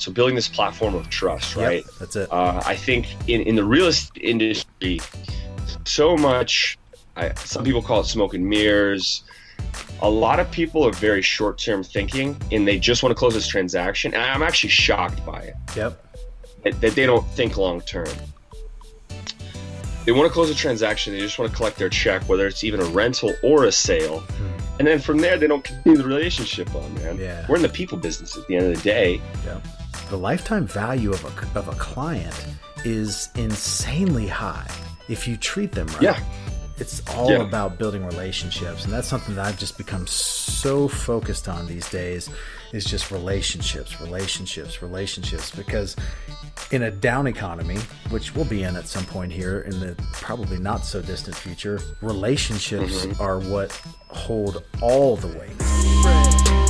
So building this platform of trust, Yep, right? that's it. Uh, I think in, in the real estate industry, so much, I, some people call it smoke and mirrors. A lot of people are very short term thinking and they just want to close this transaction. And I'm actually shocked by it Yep. that, that they don't think long term. They want to close a transaction, they just want to collect their check, whether it's even a rental or a sale. And then from there, they don't continue the relationship on, man. Yeah. We're in the people business at the end of the day. The lifetime value of a, of a client is insanely high if you treat them right. Yeah. It's all Yeah. about building relationships. And that's something that I've just become so focused on these days is just relationships, relationships, relationships. Because in a down economy, which we'll be in at some point here in the probably not so distant future, relationships mm-hmm. are what hold all the weight.